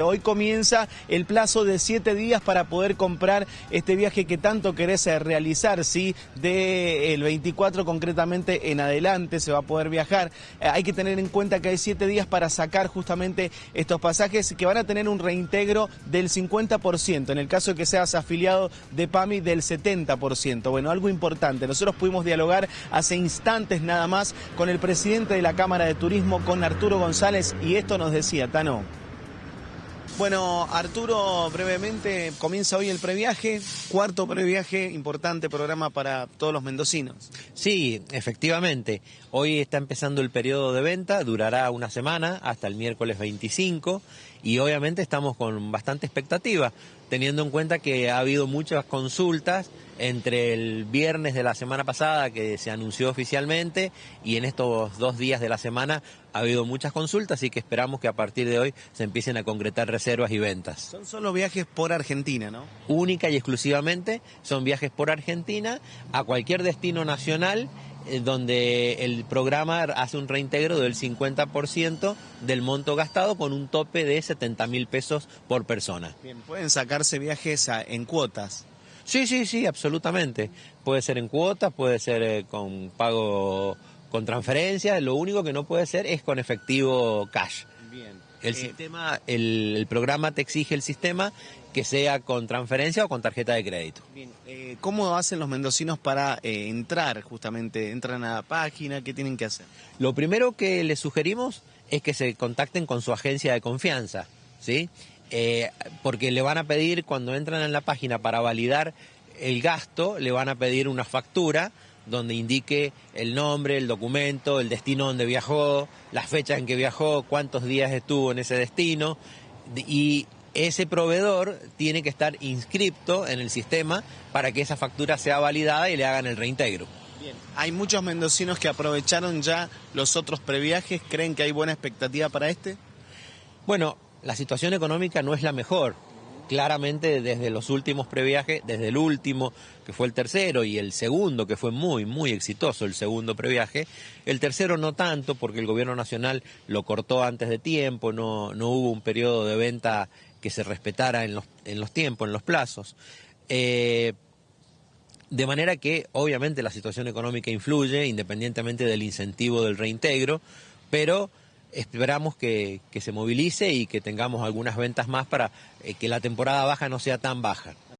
Hoy comienza el plazo de siete días para poder comprar este viaje que tanto querés realizar, ¿sí? Del 24 concretamente en adelante se va a poder viajar. Eh, hay que tener en cuenta que hay siete días para sacar justamente estos pasajes que van a tener un reintegro del 50%, en el caso de que seas afiliado de PAMI del 70%. Bueno, algo importante, nosotros pudimos dialogar hace instantes nada más con el presidente de la Cámara de Turismo, con Arturo González, y esto nos decía, Tano. Bueno, Arturo, brevemente, comienza hoy el previaje, cuarto previaje, importante programa para todos los mendocinos. Sí, efectivamente. Hoy está empezando el periodo de venta, durará una semana hasta el miércoles 25 y obviamente estamos con bastante expectativa, teniendo en cuenta que ha habido muchas consultas entre el viernes de la semana pasada que se anunció oficialmente y en estos dos días de la semana ha habido muchas consultas, y que esperamos que a partir de hoy se empiecen a concretar reservas y ventas. Son solo viajes por Argentina, ¿no? Única y exclusivamente son viajes por Argentina a cualquier destino nacional donde el programa hace un reintegro del 50% del monto gastado con un tope de 70 mil pesos por persona. Bien, pueden sacarse viajes en cuotas. Sí, sí, sí, absolutamente. Puede ser en cuotas, puede ser eh, con pago con transferencia, lo único que no puede ser es con efectivo cash. El eh, sistema, el, programa te exige el sistema que sea con transferencia o con tarjeta de crédito. Bien. Eh, ¿Cómo hacen los mendocinos para entrar justamente? ¿Entran a la página? ¿Qué tienen que hacer? Lo primero que les sugerimos es que se contacten con su agencia de confianza, ¿sí? Eh, porque le van a pedir, cuando entran en la página para validar el gasto, le van a pedir una factura donde indique el nombre, el documento, el destino donde viajó, la fecha en que viajó, cuántos días estuvo en ese destino y ese proveedor tiene que estar inscripto en el sistema para que esa factura sea validada y le hagan el reintegro. Bien. Hay muchos mendocinos que aprovecharon ya los otros previajes, ¿creen que hay buena expectativa para este? Bueno, la situación económica no es la mejor. Claramente desde los últimos previajes, desde el último, que fue el tercero, y el segundo, que fue muy, muy exitoso, el segundo previaje, el tercero no tanto, porque el gobierno nacional lo cortó antes de tiempo, no, no hubo un periodo de venta que se respetara en los, en los tiempos, en los plazos. Eh, de manera que obviamente la situación económica influye, independientemente del incentivo del reintegro, pero esperamos que, se movilice y que tengamos algunas ventas más para eh, que la temporada baja no sea tan baja.